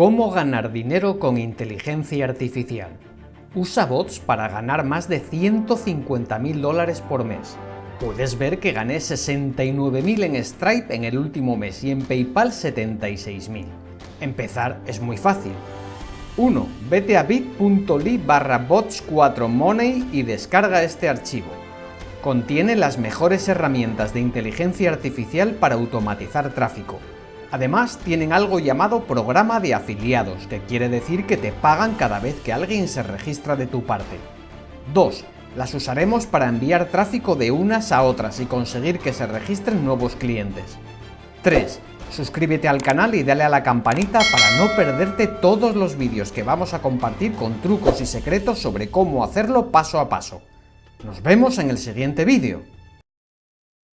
¿Cómo ganar dinero con inteligencia artificial? Usa bots para ganar más de 150.000 dólares por mes. Puedes ver que gané 69.000 en Stripe en el último mes y en PayPal 76.000. Empezar es muy fácil. 1. Vete a bit.ly barra bots4money y descarga este archivo. Contiene las mejores herramientas de inteligencia artificial para automatizar tráfico. Además, tienen algo llamado programa de afiliados, que quiere decir que te pagan cada vez que alguien se registra de tu parte. 2. Las usaremos para enviar tráfico de unas a otras y conseguir que se registren nuevos clientes. 3. Suscríbete al canal y dale a la campanita para no perderte todos los vídeos que vamos a compartir con trucos y secretos sobre cómo hacerlo paso a paso. Nos vemos en el siguiente vídeo.